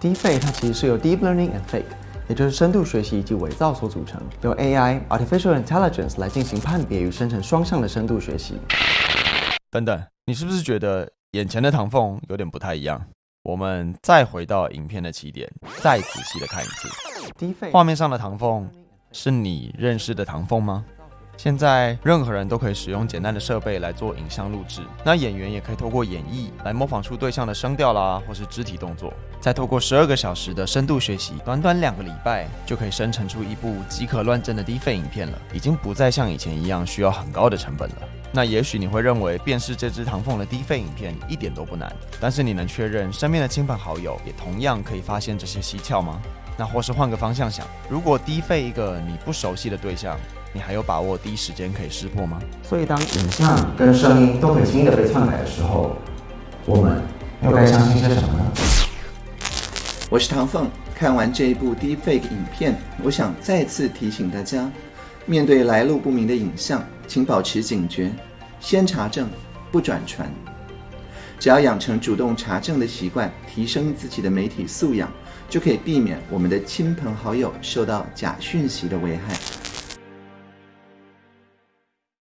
Deepfake 它其实是由 Deep Learning and Fake，也就是深度学习以及伪造所组成，由 AI Artificial Intelligence 来进行判别与生成双向的深度学习。等等，你是不是觉得眼前的唐凤有点不太一样？我们再回到影片的起点，再仔细的看一次。Deepfake 画面上的唐凤是你认识的唐凤吗？现在任何人都可以使用简单的设备来做影像录制，那演员也可以透过演绎来模仿出对象的声调啦，或是肢体动作，再透过十二个小时的深度学习，短短两个礼拜就可以生成出一部即可乱真的低费影片了，已经不再像以前一样需要很高的成本了。那也许你会认为辨识这只唐凤的低费影片一点都不难，但是你能确认身边的亲朋好友也同样可以发现这些蹊跷吗？那或是换个方向想，如果低费一个你不熟悉的对象，你还有把握第一时间可以识破吗？所以当影像跟声音都很轻易的被篡改的时候，我们又该相信些什么呢？我是唐凤。看完这一部 Deepfake 影片，我想再次提醒大家：面对来路不明的影像，请保持警觉，先查证，不转传。只要养成主动查证的习惯，提升自己的媒体素养，就可以避免我们的亲朋好友受到假讯息的危害。